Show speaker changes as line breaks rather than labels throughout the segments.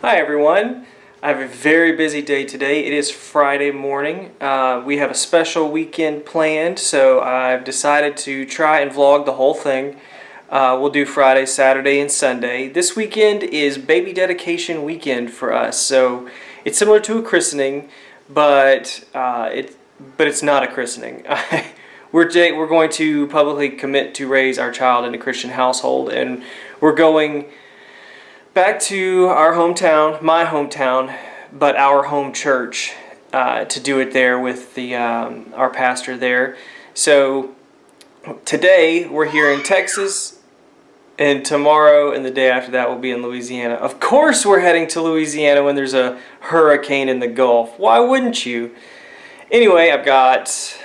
Hi everyone. I have a very busy day today. It is Friday morning. Uh, we have a special weekend planned, so I've decided to try and vlog the whole thing. Uh, we'll do Friday, Saturday, and Sunday. This weekend is baby dedication weekend for us, so it's similar to a christening, but uh, it but it's not a christening. we're we're going to publicly commit to raise our child in a Christian household, and we're going back to our hometown, my hometown, but our home church uh, to do it there with the um, our pastor there. So today we're here in Texas, and tomorrow and the day after that we'll be in Louisiana. Of course, we're heading to Louisiana when there's a hurricane in the Gulf. Why wouldn't you? Anyway, I've got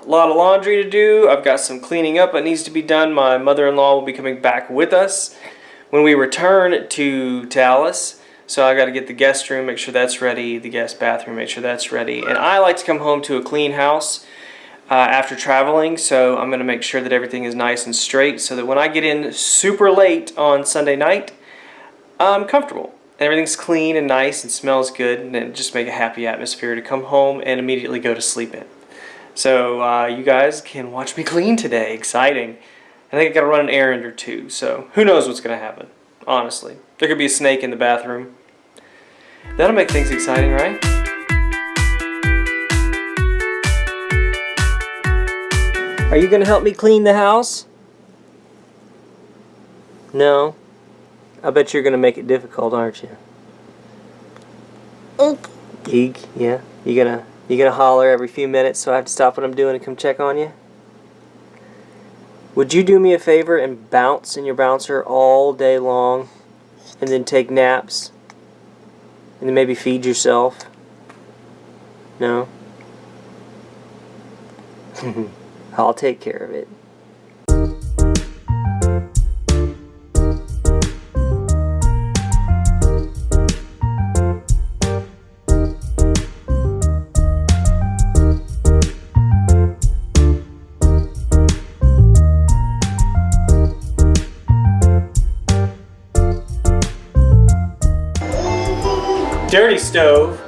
a lot of laundry to do. I've got some cleaning up that needs to be done. My mother-in-law will be coming back with us when we return to Dallas. So I got to get the guest room, make sure that's ready, the guest bathroom, make sure that's ready. And I like to come home to a clean house uh, after traveling, so I'm going to make sure that everything is nice and straight so that when I get in super late on Sunday night, I'm comfortable. Everything's clean and nice and smells good and it just make a happy atmosphere to come home and immediately go to sleep in. So uh, you guys can watch me clean today. Exciting. I think I gotta run an errand or two, so who knows what's gonna happen, honestly. There could be a snake in the bathroom. That'll make things exciting, right? Are you gonna help me clean the house? No? I bet you're gonna make it difficult, aren't you?
Eek.
Eek, yeah. You gonna you gonna holler every few minutes so I have to stop what I'm doing and come check on you? Would you do me a favor and bounce in your bouncer all day long and then take naps and then maybe feed yourself? No? I'll take care of it. Dirty stove.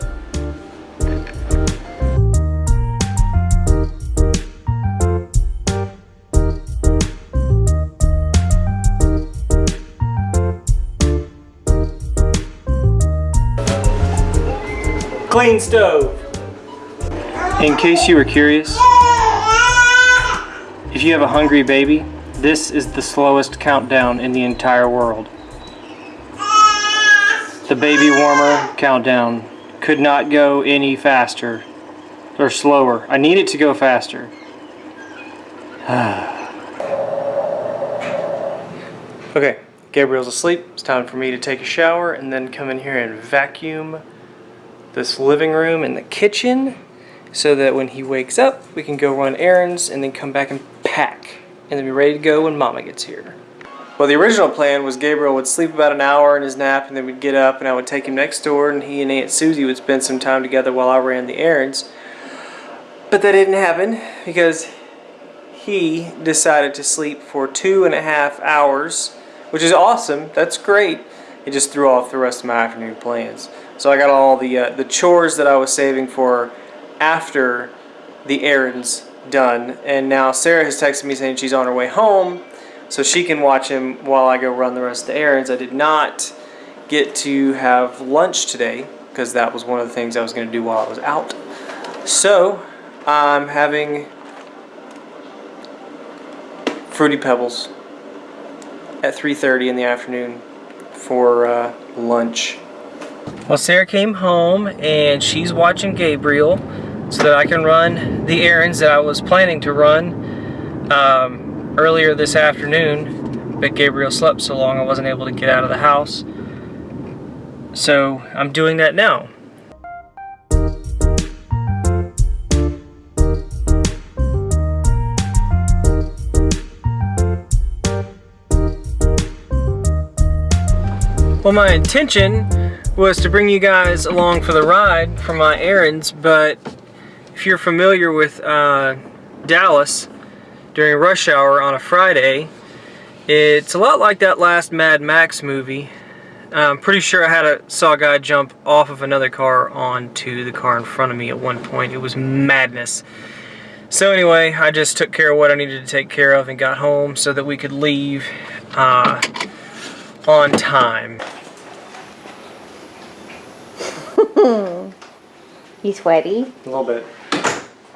Clean stove. In case you were curious, if you have a hungry baby, this is the slowest countdown in the entire world. The baby warmer countdown could not go any faster or slower. I need it to go faster. okay, Gabriel's asleep. It's time for me to take a shower and then come in here and vacuum this living room and the kitchen so that when he wakes up, we can go run errands and then come back and pack and then be ready to go when mama gets here. Well, the original plan was Gabriel would sleep about an hour in his nap and then we'd get up and I would take him next door and he and Aunt Susie would spend some time together while I ran the errands. But that didn't happen because he decided to sleep for two and a half hours, which is awesome. That's great. It just threw off the rest of my afternoon plans. So I got all the uh, the chores that I was saving for after the errands done. And now Sarah has texted me saying she's on her way home so she can watch him while I go run the rest of the errands. I did not get to have lunch today because that was one of the things I was going to do while I was out. So I'm having Fruity Pebbles at 3.30 in the afternoon for uh, lunch. Well, Sarah came home and she's watching Gabriel so that I can run the errands that I was planning to run. Um, earlier this afternoon, but Gabriel slept so long I wasn't able to get out of the house. So I'm doing that now. Well, my intention was to bring you guys along for the ride for my errands, but if you're familiar with uh, Dallas, during rush hour on a Friday. It's a lot like that last Mad Max movie. I'm pretty sure I had a saw a guy jump off of another car onto the car in front of me at one point. It was madness. So anyway, I just took care of what I needed to take care of and got home so that we could leave uh, on time.
You sweaty?
A little bit.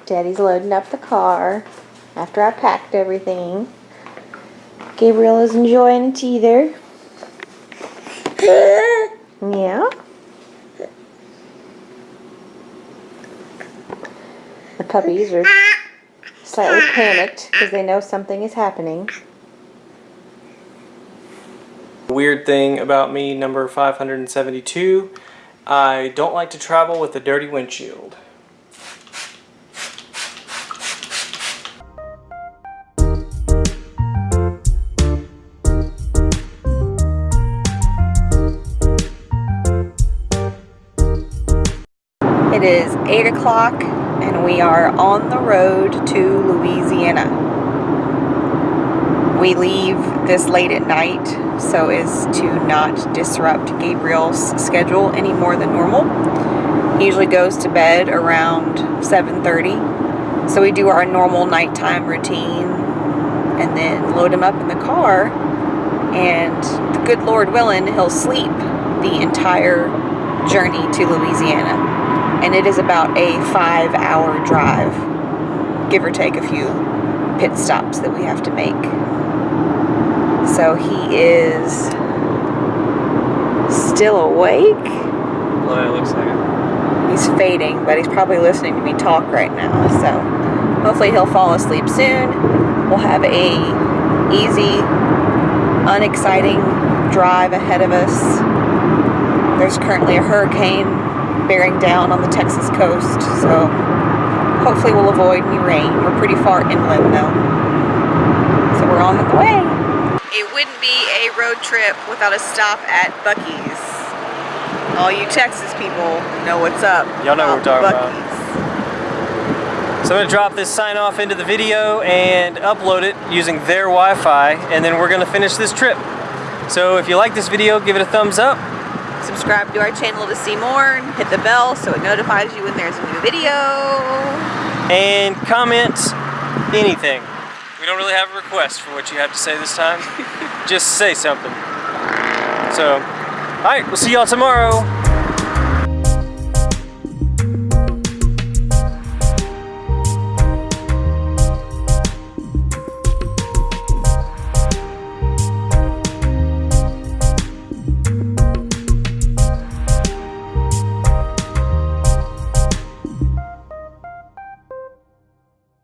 Daddy's loading up the car after I packed everything. Gabriel is enjoying a teether. Yeah. The puppies are slightly panicked because they know something is happening.
Weird thing about me, number 572, I don't like to travel with a dirty windshield.
8 o'clock and we are on the road to Louisiana. We leave this late at night so as to not disrupt Gabriel's schedule any more than normal. He usually goes to bed around 7.30 so we do our normal nighttime routine and then load him up in the car and the good Lord willing he'll sleep the entire journey to Louisiana and it is about a five hour drive, give or take a few pit stops that we have to make. So he is still awake.
Well, it looks like it.
He's fading, but he's probably listening to me talk right now. So hopefully he'll fall asleep soon. We'll have a easy, unexciting drive ahead of us. There's currently a hurricane bearing down on the Texas coast, so hopefully we'll avoid any rain. We're pretty far inland though. So we're on the way. It wouldn't be a road trip without a stop at Buc-ee's. All you Texas people know what's up.
Y'all know what we're talking about.
about.
So I'm going to drop this sign off into the video and upload it using their Wi-Fi and then we're going to finish this trip. So if you like this video, give it a thumbs up.
Subscribe to our channel to see more and hit the bell so it notifies you when there's a new video.
And comment anything. We don't really have a request for what you have to say this time. Just say something. So, alright, we'll see y'all tomorrow.